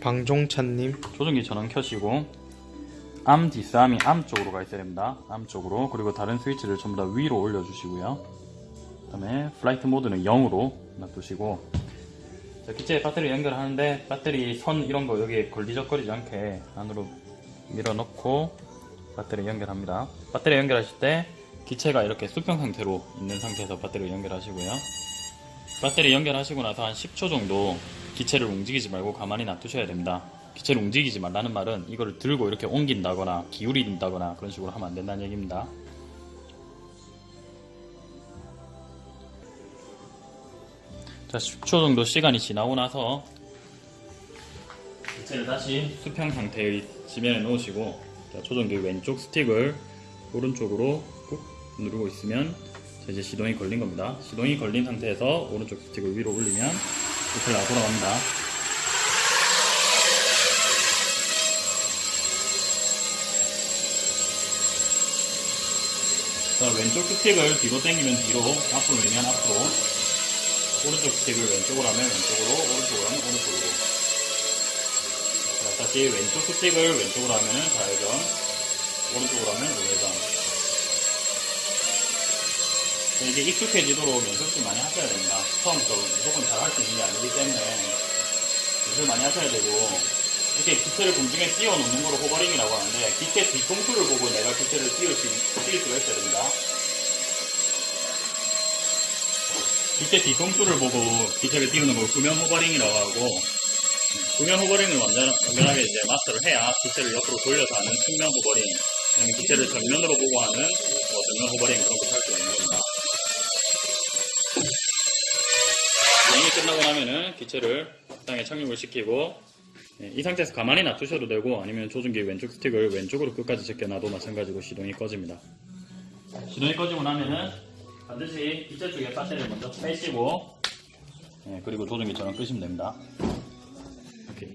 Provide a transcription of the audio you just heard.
방종찬님 조종기 전원 켜시고 arm disarm이 arm 쪽으로 가 있어야 됩니다. arm 쪽으로 그리고 다른 스위치를 전부 다 위로 올려주시고요. 그 다음에 flight mode는 0으로 놔두시고 자, 기체에 배터리 연결하는데 배터리 선 이런 거 여기에 걸리적거리지 않게 안으로 밀어넣고 배터리 연결합니다. 배터리 연결하실 때 기체가 이렇게 수평 상태로 있는 상태에서 배터리 연결하시고요. 배터리 연결하시고 나서 한 10초 정도 기체를 움직이지 말고 가만히 놔두셔야 됩니다. 기체를 움직이지 말라는 말은 이거를 들고 이렇게 옮긴다거나 기울인다거나 그런 식으로 하면 안 된다는 얘기입니다. 자, 10초 정도 시간이 지나고 나서 기체를 다시 수평 상태의 지면에 놓으시고 자, 조종기 왼쪽 스틱을 오른쪽으로 꾹 누르고 있으면 자, 이제 시동이 걸린 겁니다. 시동이 걸린 상태에서 오른쪽 스틱을 위로 올리면 기체가 돌아갑니다. 자, 왼쪽 스틱을 뒤로 당기면 뒤로, 앞으로 밀면 앞으로, 오른쪽 스틱을 왼쪽으로 하면 왼쪽으로, 오른쪽으로 하면 오른쪽으로. 자, 다시 왼쪽 스틱을 왼쪽으로 하면 좌회전, 오른쪽으로 하면 우회전. 자, 이게 익숙해지도록 연습을 많이 하셔야 됩니다. 처음부터 무조건 잘 할 수 있는 게 아니기 때문에 연습을 많이 하셔야 되고, 이렇게 기체를 공중에 띄워놓는 거를 hovering이라고 하는데, 기체 뒤통수를 보고 내가 기체를 띄울 수, 띄울 수가 있어야 됩니다. 기체 뒤통수를 보고 기체를 띄우는 걸 후면 hovering이라고 하고, 구면 호버링을 완전, 완전하게 이제 마스터를 해야 기체를 옆으로 돌려서 하는 측면 호버링, 아니면 기체를 정면으로 보고 하는 뭐 정면 호버링 그런 거할 수가 있는 겁니다. 비행이 끝나고 나면은 기체를 땅에 착륙을 시키고 네, 이 상태에서 가만히 놔두셔도 되고 아니면 조종기 왼쪽 스틱을 왼쪽으로 끝까지 제껴놔도 마찬가지로 시동이 꺼집니다. 시동이 꺼지고 나면은 반드시 기체 쪽에 배터리를 먼저 빼시고 네, 그리고 전원 끄시면 됩니다. 이렇게